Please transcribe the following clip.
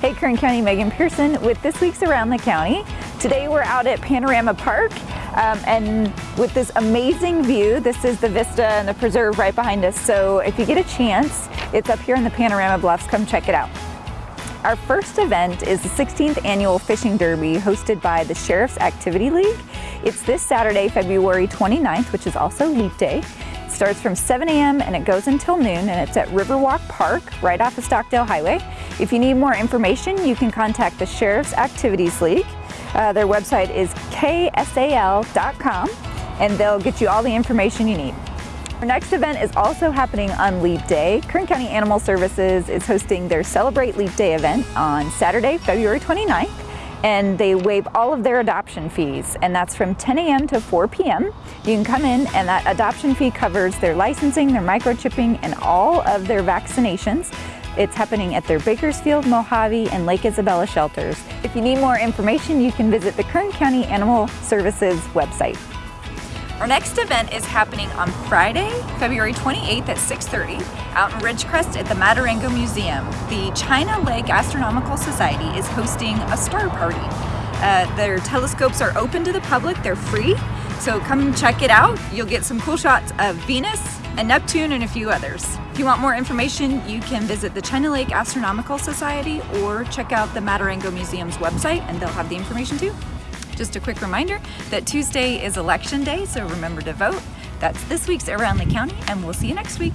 Hey Kern County, Megan Pearson with this week's Around the County. Today we're out at Panorama Park um, and with this amazing view, this is the vista and the preserve right behind us. So if you get a chance, it's up here in the Panorama Bluffs, come check it out. Our first event is the 16th annual Fishing Derby hosted by the Sheriff's Activity League. It's this Saturday, February 29th, which is also Leap Day. It starts from 7 a.m. and it goes until noon and it's at Riverwalk Park right off of Stockdale Highway. If you need more information, you can contact the Sheriff's Activities League. Uh, their website is ksal.com and they'll get you all the information you need. Our next event is also happening on Leap Day. Kern County Animal Services is hosting their Celebrate Leap Day event on Saturday, February 29th and they waive all of their adoption fees and that's from 10 a.m. to 4 p.m. You can come in and that adoption fee covers their licensing, their microchipping, and all of their vaccinations. It's happening at their Bakersfield, Mojave, and Lake Isabella shelters. If you need more information, you can visit the Kern County Animal Services website. Our next event is happening on Friday, February 28th at 6.30 out in Ridgecrest at the Maturango Museum. The China Lake Astronomical Society is hosting a star party. Uh, their telescopes are open to the public, they're free, so come check it out. You'll get some cool shots of Venus and Neptune and a few others. If you want more information, you can visit the China Lake Astronomical Society or check out the Maturango Museum's website and they'll have the information too. Just a quick reminder that Tuesday is election day, so remember to vote. That's this week's Around the County, and we'll see you next week.